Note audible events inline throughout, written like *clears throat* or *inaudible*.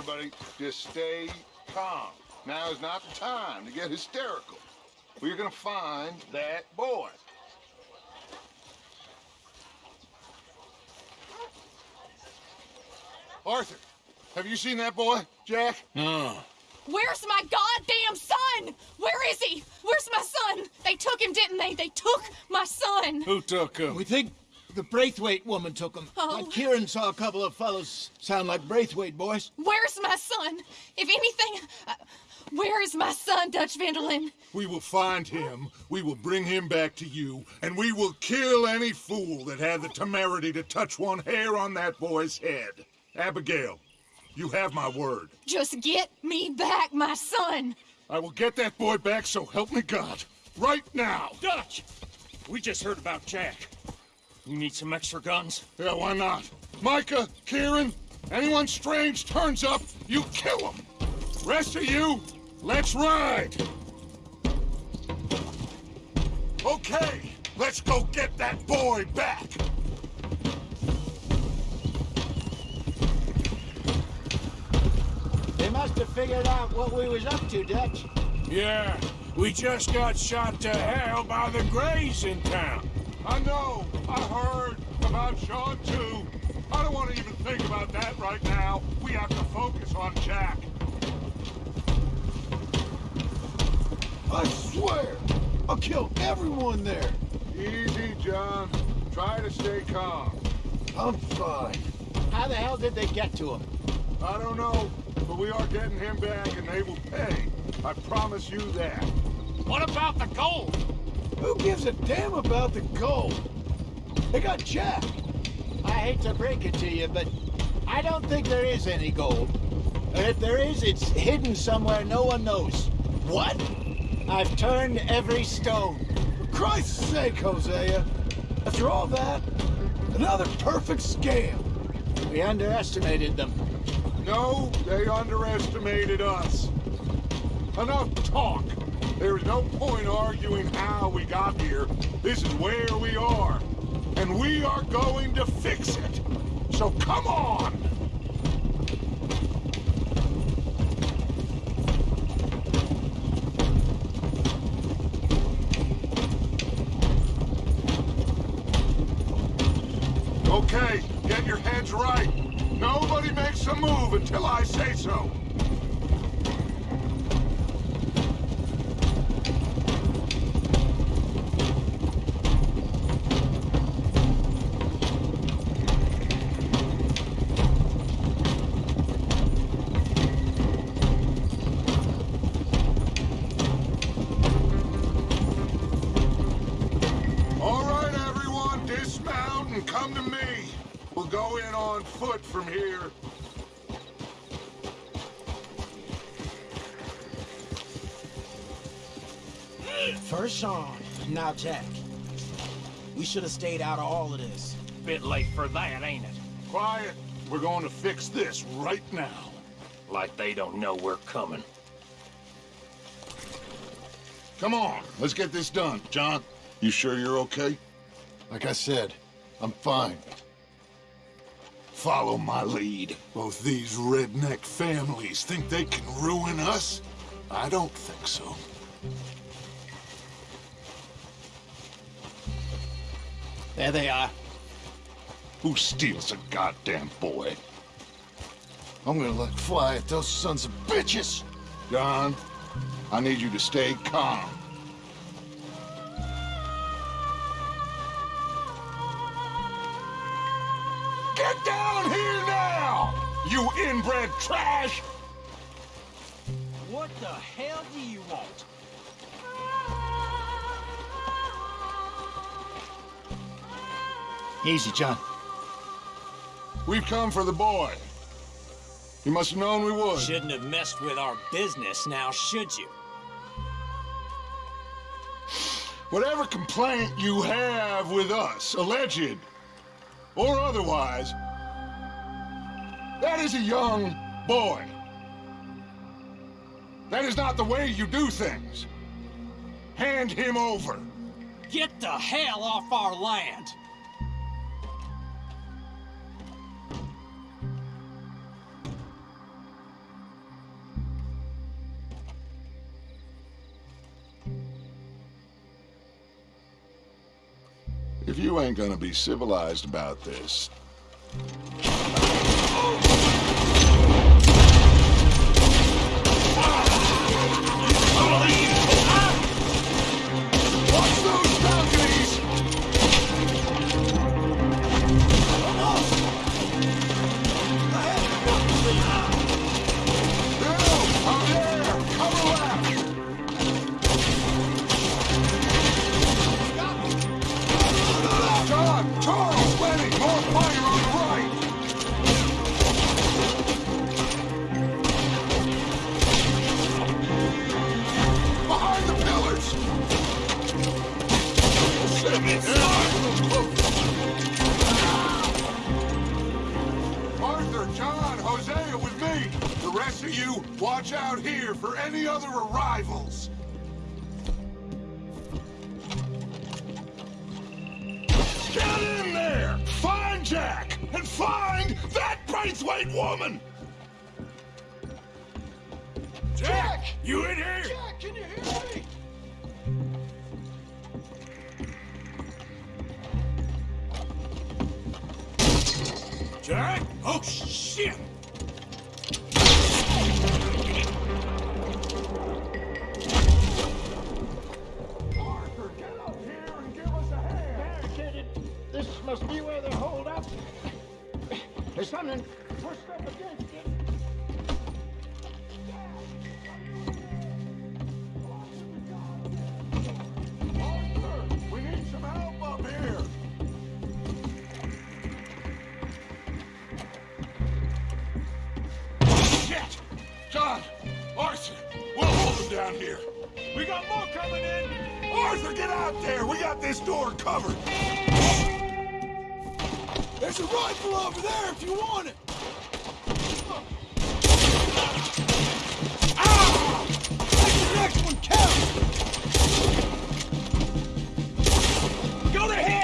everybody, just stay calm. Now is not the time to get hysterical. We're gonna find that boy. Arthur, have you seen that boy, Jack? No. Where's my goddamn son? Where is he? Where's my son? They took him, didn't they? They took my son. Who took him? We think the Braithwaite woman took him. Oh. But Kieran saw a couple of fellows sound like Braithwaite boys. Where's my son? If anything, uh, where is my son, Dutch van der Linde? We will find him, we will bring him back to you, and we will kill any fool that had the temerity to touch one hair on that boy's head. Abigail, you have my word. Just get me back, my son. I will get that boy back, so help me God. Right now. Dutch! We just heard about Jack. You need some extra guns? Yeah, why not? Micah, Kieran, anyone strange turns up, you kill them. Rest of you, let's ride. Okay, let's go get that boy back. They must have figured out what we was up to, Dutch. Yeah, we just got shot to hell by the Grays in town. I know, I heard about Sean too. I don't want to even think about that right now. We have to focus on Jack. I swear, I'll kill everyone there. Easy, John. Try to stay calm. I'm fine. How the hell did they get to him? I don't know, but we are getting him back and they will pay. I promise you that. What about the gold? Who gives a damn about the gold? They got Jack. I hate to break it to you, but I don't think there is any gold. And if there is, it's hidden somewhere no one knows. What? I've turned every stone. For Christ's sake, Hosea. After all that, another perfect scam. We underestimated them. No, they underestimated us. Enough talk. There is no point arguing how we got here. This is where we are. And we are going to fix it. So come on! Okay, get your heads right. Nobody makes a move until I say so. Should have stayed out of all of this. Bit late for that, ain't it? Quiet. We're going to fix this right now. Like they don't know we're coming. Come on, let's get this done. John, you sure you're okay? Like I said, I'm fine. Follow my lead. Both these redneck families think they can ruin us? I don't think so. There they are. Who steals a goddamn boy? I'm gonna let fly at those sons of bitches. John, I need you to stay calm. Get down here now! You inbred trash! What the hell do you want? Easy, John. We've come for the boy. You must have known we would. Shouldn't have messed with our business now, should you? Whatever complaint you have with us, alleged or otherwise, that is a young boy. That is not the way you do things. Hand him over. Get the hell off our land! You ain't gonna be civilized about this, You in here? Jack, can you hear me? Jack? Oh, shit! Arthur, get up here and give us a hand. Barricaded. This must be where they're holed up. There's something out there! We got this door covered! There's a rifle over there if you want it. Ah! The next one count. Go to!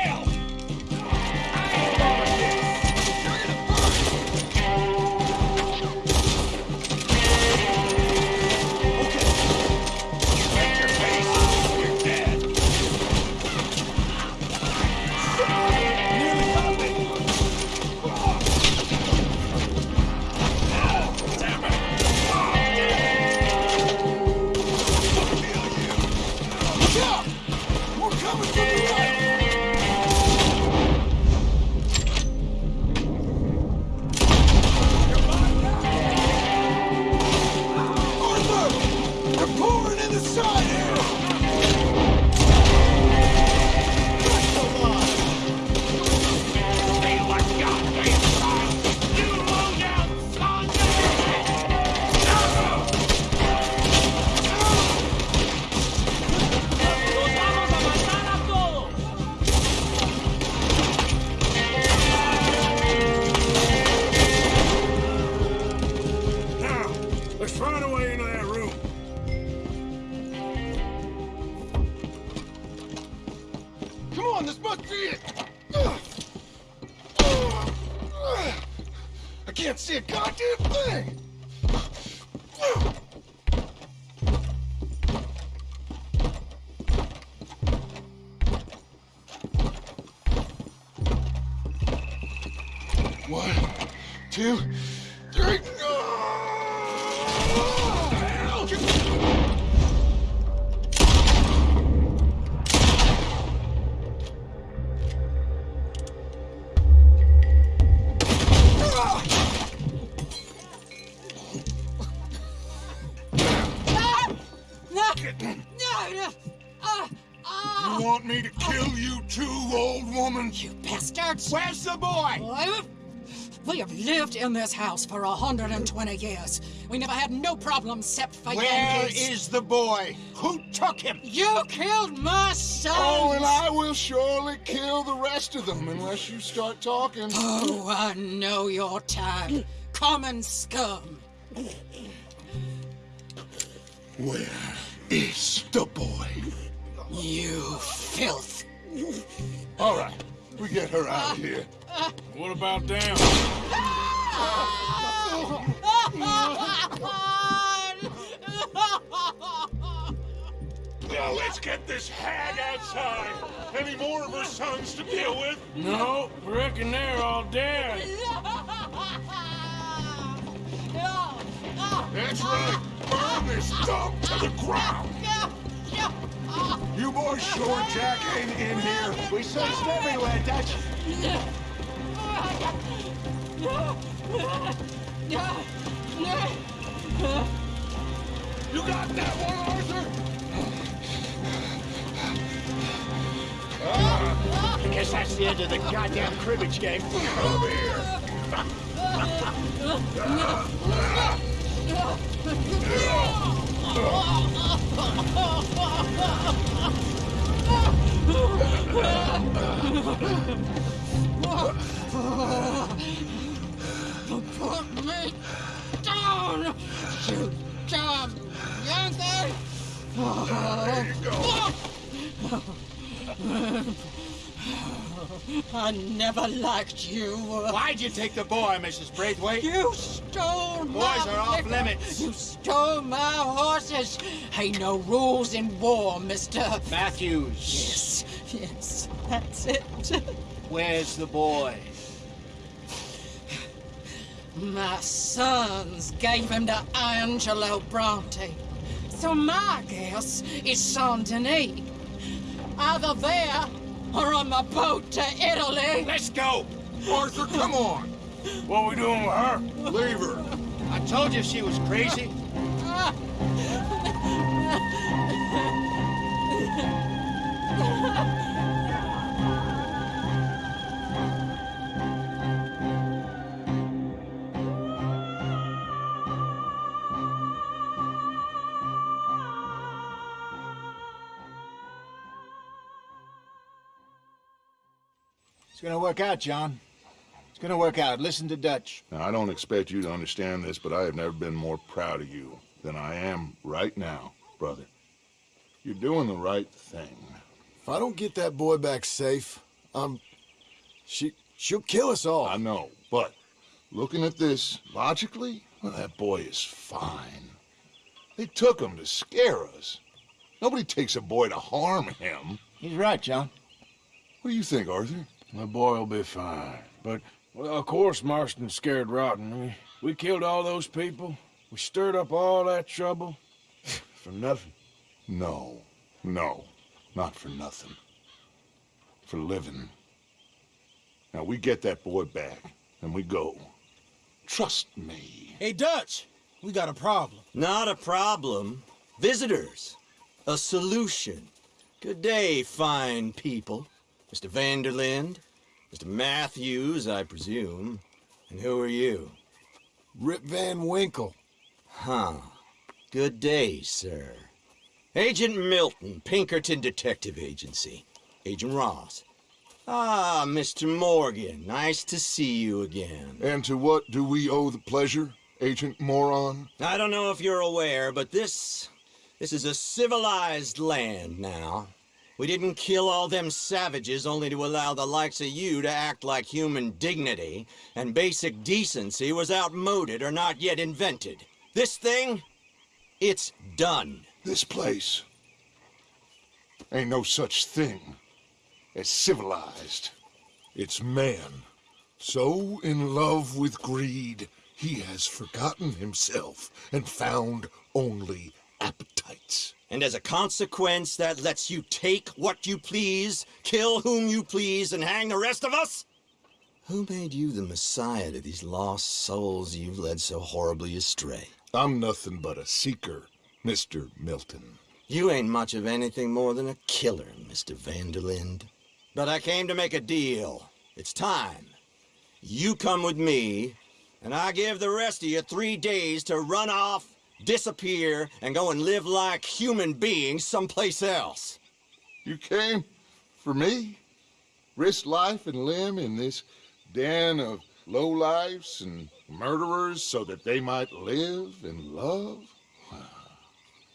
In this house for 120 years. We never had no problems except for Where Yankees. is the boy? Who took him? You killed my son! Oh, and I will surely kill the rest of them unless you start talking. Oh, I know your type. Common scum. Where is the boy? You filth. All right, we get her out of here. What about them? Ah! Now, let's get this hag outside. Any more of her sons to deal with? No, reckon they're all dead. That's right. Burn this dump to the ground. You boys sure Jack ain't in here? We searched everywhere, Dutch. *laughs* You got that one, Arthur? I guess that's the end of the goddamn cribbage game. Come *laughs* here. Put me down, you dumb Yankee! There you go. I never liked you. Why'd you take the boy, Mrs. Braithwaite? You stole my Boys are off liquor. limits. You stole my horses. Ain't no rules in war, mister. Matthews. Yes, yes, that's it. Where's the boy? My sons gave him to Angelo Bronte. So my guess is Saint Denis. Either there or on the boat to Italy. Let's go. Arthur, come on. What are we doing with her? Leave her. I told you she was crazy. *laughs* Ah. It's gonna work out, John. It's gonna work out. Listen to Dutch. Now, I don't expect you to understand this, but I have never been more proud of you than I am right now, brother. You're doing the right thing. If I don't get that boy back safe, um, she she'll kill us all. I know, but looking at this logically, well, that boy is fine. They took him to scare us. Nobody takes a boy to harm him. He's right, John. What do you think, Arthur? The boy will be fine. But, well, of course Marston's scared rotten. We, we killed all those people. We stirred up all that trouble. *laughs* For nothing. No, no, not for nothing. For living. Now, we get that boy back, and we go. Trust me. Hey, Dutch, we got a problem. Not a problem. Visitors. A solution. Good day, fine people. Mr. van der Linde. Mr. Matthews, I presume. And who are you? Rip Van Winkle. Huh. Good day, sir. Agent Milton, Pinkerton Detective Agency. Agent Ross. Ah, Mr. Morgan. Nice to see you again. And to what do we owe the pleasure, Agent Moron? I don't know if you're aware, but this... this is a civilized land now. We didn't kill all them savages only to allow the likes of you to act like human dignity, and basic decency was outmoded or not yet invented. This thing, it's done. This place ain't no such thing as civilized. It's man. So in love with greed, he has forgotten himself and found only appetites. And as a consequence, that lets you take what you please, kill whom you please, and hang the rest of us? Who made you the messiah to these lost souls you've led so horribly astray? I'm nothing but a seeker, Mr. Milton. You ain't much of anything more than a killer, Mr. van der Linde. But I came to make a deal. It's time. You come with me, and I give the rest of you three days to run off, disappear, and go and live like human beings someplace else. You came for me? Risk life and limb in this den of lowlifes and murderers so that they might live and love?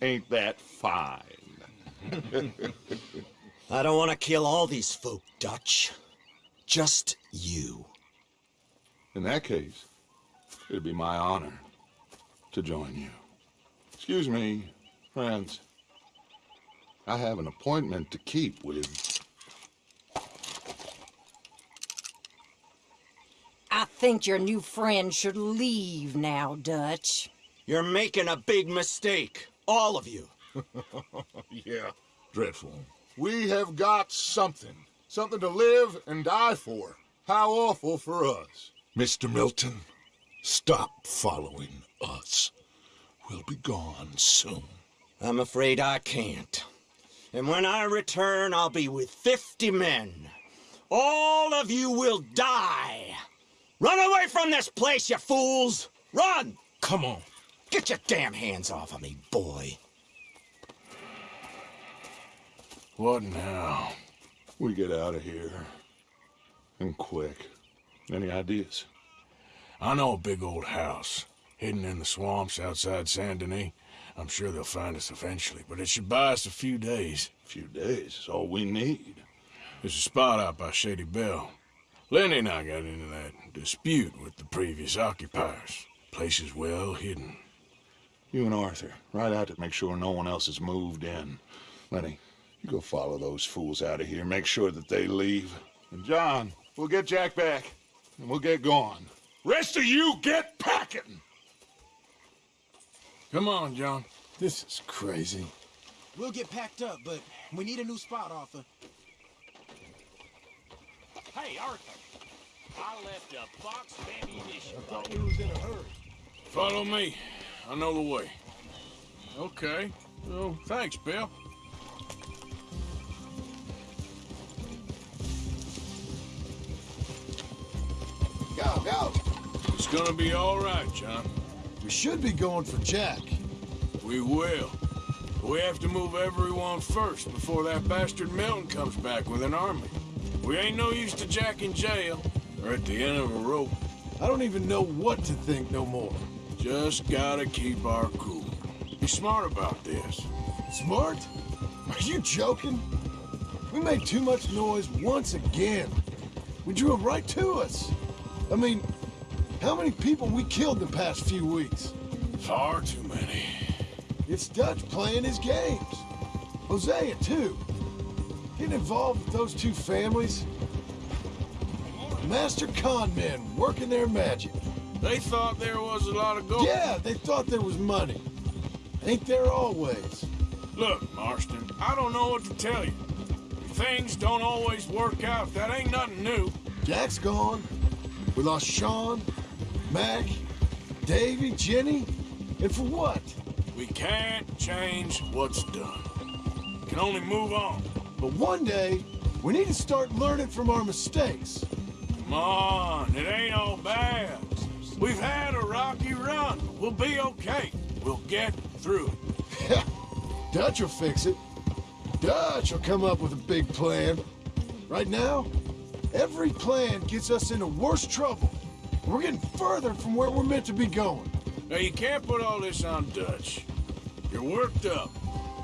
Ain't that fine? *laughs* I don't want to kill all these folk, Dutch. Just you. In that case, it'd be my honor to join you. Excuse me, friends. I have an appointment to keep with... I think your new friend should leave now, Dutch. You're making a big mistake. All of you. *laughs* yeah, dreadful. We have got something. Something to live and die for. How awful for us. Mr. Milton, stop following us. We'll be gone soon. I'm afraid I can't. And when I return, I'll be with 50 men. All of you will die. Run away from this place, you fools! Run! Come on. Get your damn hands off of me, boy. What now? We get out of here. And quick. Any ideas? I know a big old house, hidden in the swamps outside Saint Denis. I'm sure they'll find us eventually, but it should buy us a few days. A few days is all we need. There's a spot out by Shady Belle. Lenny and I got into that dispute with the previous occupiers. Place is well hidden. You and Arthur, ride out to make sure no one else has moved in. Lenny, you go follow those fools out of here. Make sure that they leave. And John, we'll get Jack back, and we'll get going. Rest of you, get packing! Come on, John. This is crazy. We'll get packed up, but we need a new spot, Arthur. Hey, Arthur. I left a box of ammunition. I thought we was in a hurry. Follow me. I know the way. Okay. Well, thanks, Bill. Go, go! It's gonna be all right, John. Should be going for Jack. We will. We have to move everyone first before that bastard Milton comes back with an army. We ain't no use to Jack in jail or at the end of a rope. I don't even know what to think no more. Just gotta keep our cool. Be smart about this. Smart? Are you joking? We made too much noise once again. We drew him right to us. I mean, how many people we killed the past few weeks? Far too many. It's Dutch playing his games. Hosea, too. Getting involved with those two families. Master con men working their magic. They thought there was a lot of gold. Yeah, they thought there was money. Ain't there always? Look, Marston, I don't know what to tell you. Things don't always work out. That ain't nothing new. Jack's gone. We lost Sean, Mac, Davy, Jenny. And for what? We can't change what's done. We Can only move on. But one day, we need to start learning from our mistakes. Come on, it ain't all bad. We've had a rocky run. We'll be okay. We'll get through it. *laughs* Dutch will fix it. Dutch will come up with a big plan. Right now, every plan gets us into worse trouble. We're getting further from where we're meant to be going. Now, you can't put all this on Dutch. You're worked up,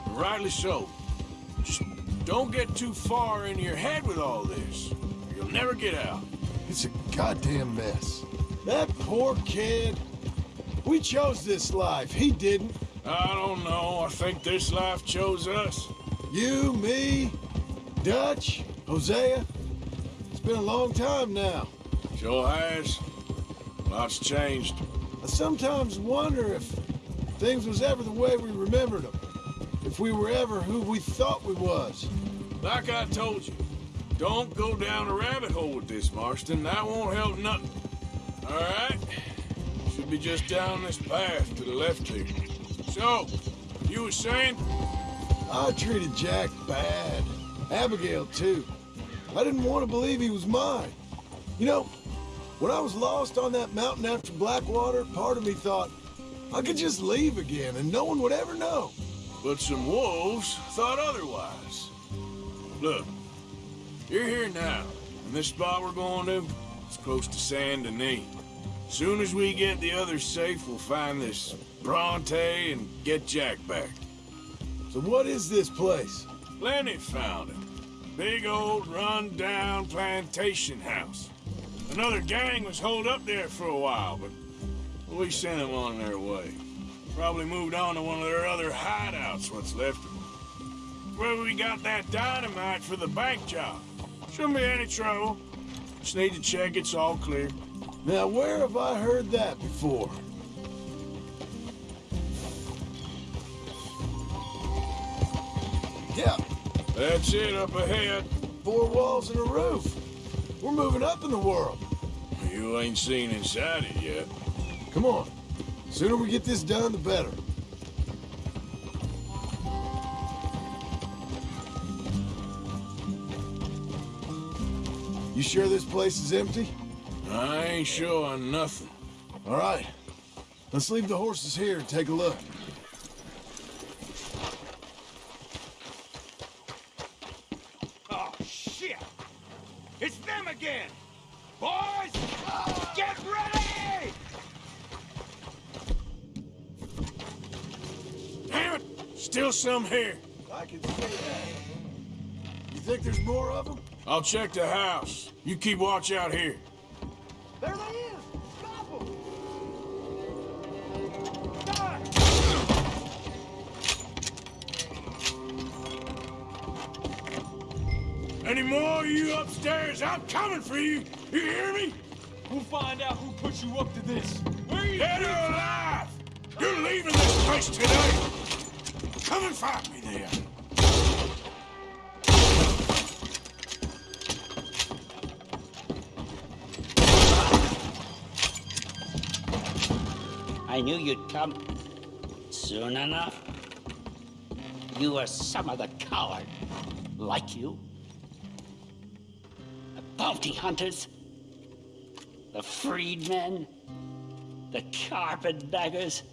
rightly so. Just don't get too far in your head with all this. You'll never get out. It's a goddamn mess. That poor kid. We chose this life. He didn't. I don't know. I think this life chose us. You, me, Dutch, Hosea. It's been a long time now. Sure has. Lots changed. I sometimes wonder if things was ever the way we remembered them. If we were ever who we thought we was. Like I told you, don't go down a rabbit hole with this, Marston. That won't help nothing. All right? Should be just down this path to the left here. So, you were saying? I treated Jack bad. Abigail, too. I didn't want to believe he was mine. You know, when I was lost on that mountain after Blackwater, part of me thought I could just leave again and no one would ever know. But some wolves thought otherwise. Look, you're here now, and this spot we're going to, is close to Saint Denis. Soon as we get the others safe, we'll find this Bronte and get Jack back. So what is this place? Lenny found it. Big old run-down plantation house. Another gang was holed up there for a while, but we sent them on their way. Probably moved on to one of their other hideouts, what's left of them. where we got that dynamite for the bank job. Shouldn't be any trouble. Just need to check it's all clear. Now, where have I heard that before? Yeah, That's it up ahead. four walls and a roof. We're moving up in the world. You ain't seen inside it yet. Come on. Sooner we get this done, the better. You sure this place is empty? I ain't sure on nothing. All right. Let's leave the horses here and take a look. Oh, shit! It's them again! Boys! Get ready! Damn it! Still some here. I can see that. You think there's more of them? I'll check the house. You keep watch out here. There they is! Stop them! Any more of you upstairs? I'm coming for you. You hear me? We'll find out who put you up to this. Where you Dead or alive! You're leaving this place today. Come and find me there. I knew you'd come soon enough. You are some of the coward, like you. The bounty hunters, the freedmen, the carpetbaggers,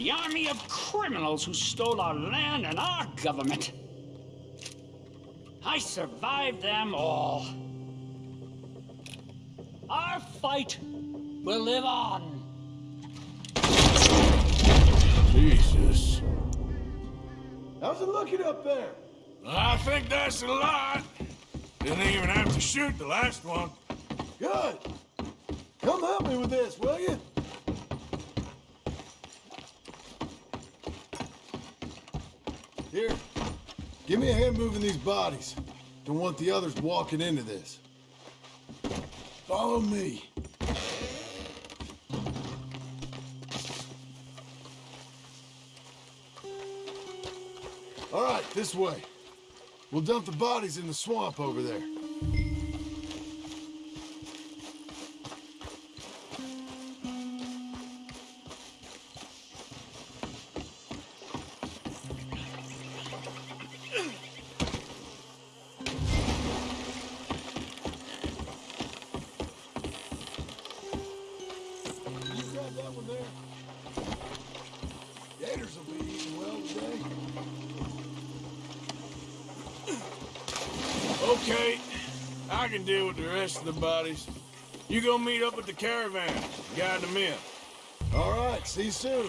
the army of criminals who stole our land and our government. I survived them all. Our fight will live on. Jesus. How's it looking up there? I think that's a lot. Didn't even have to shoot the last one. Good. Come help me with this, will you? Here. Give me a hand moving these bodies. Don't want the others walking into this. Follow me. All right, this way. We'll dump the bodies in the swamp over there. Can deal with the rest of the bodies. You go meet up with the caravan, guide them in. All right, see you soon.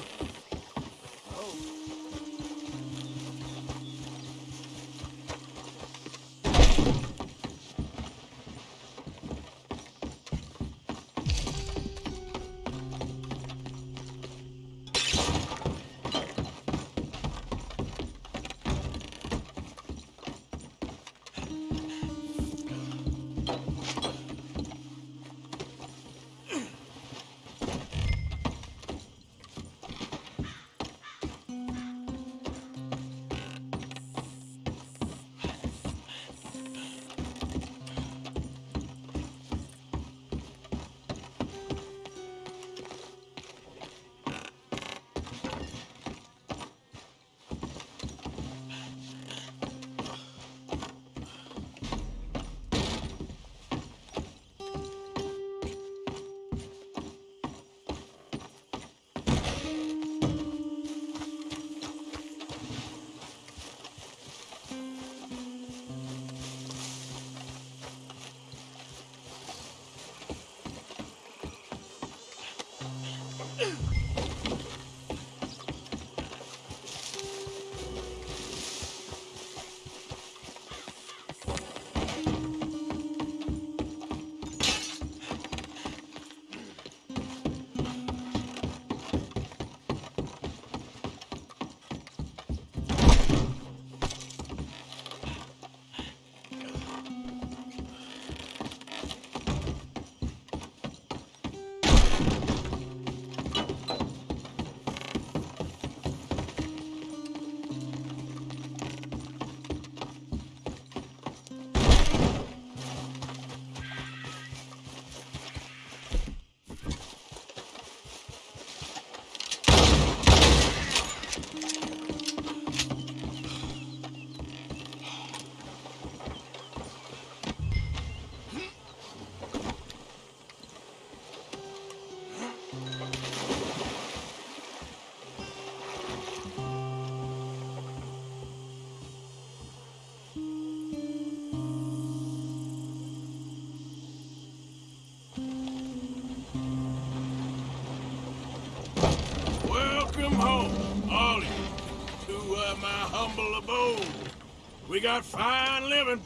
We got fine living.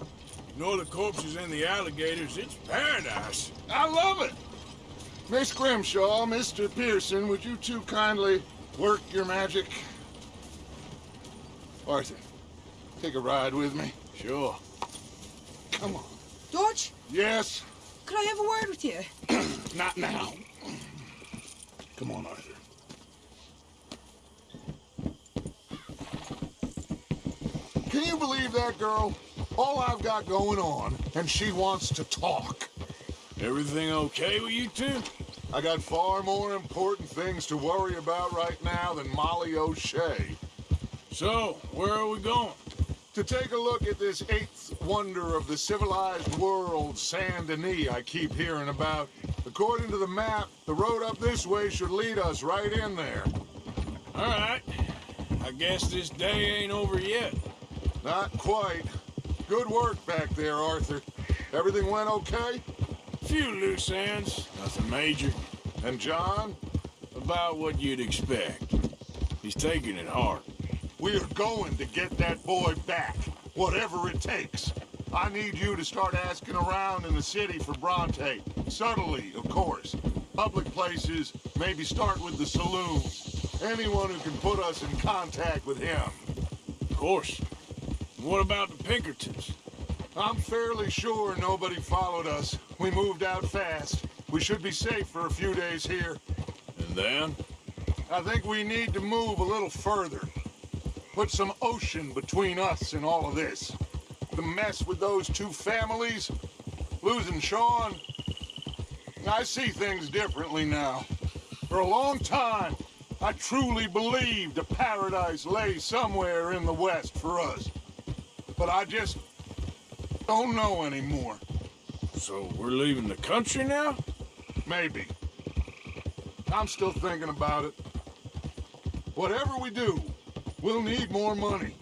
Ignore the corpses and the alligators, it's paradise. I love it. Miss Grimshaw, Mr. Pearson, would you two kindly work your magic? Arthur, take a ride with me. Sure. Come on. George? Yes? could I have a word with you? *clears throat* Not now. Come on, Arthur. Can you believe that girl? All I've got going on, and she wants to talk. Everything okay with you two? I got far more important things to worry about right now than Molly O'Shea. So, where are we going? To take a look at this eighth wonder of the civilized world, Saint Denis, I keep hearing about. According to the map, the road up this way should lead us right in there. All right. I guess this day ain't over yet. Not quite. Good work back there, Arthur. Everything went okay? Few loose ends, nothing major. And John? About what you'd expect. He's taking it hard. We are going to get that boy back, whatever it takes. I need you to start asking around in the city for Bronte. Subtly, of course. Public places, maybe start with the saloons. Anyone who can put us in contact with him. Of course. What about the Pinkertons? I'm fairly sure nobody followed us. We moved out fast. We should be safe for a few days here. And then? I think we need to move a little further. Put some ocean between us and all of this. The mess with those two families, losing Sean. I see things differently now. For a long time, I truly believed a paradise lay somewhere in the west for us. But I just don't know anymore. So we're leaving the country now? Maybe. I'm still thinking about it. Whatever we do, we'll need more money.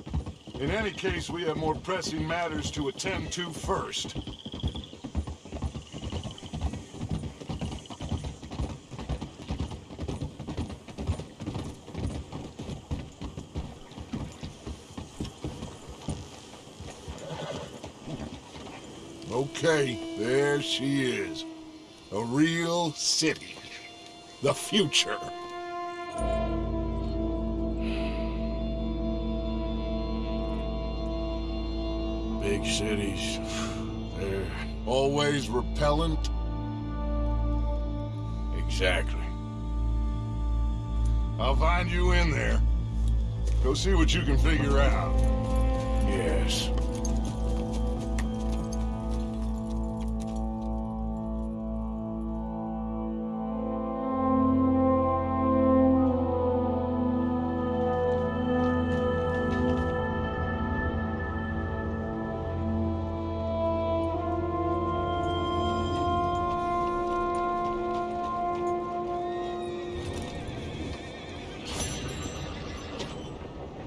In any case, we have more pressing matters to attend to first. Okay, there she is. A real city. The future. Big cities. They're Always repellent. exactly. I'll find you in there. Go see what you can figure out. Yes.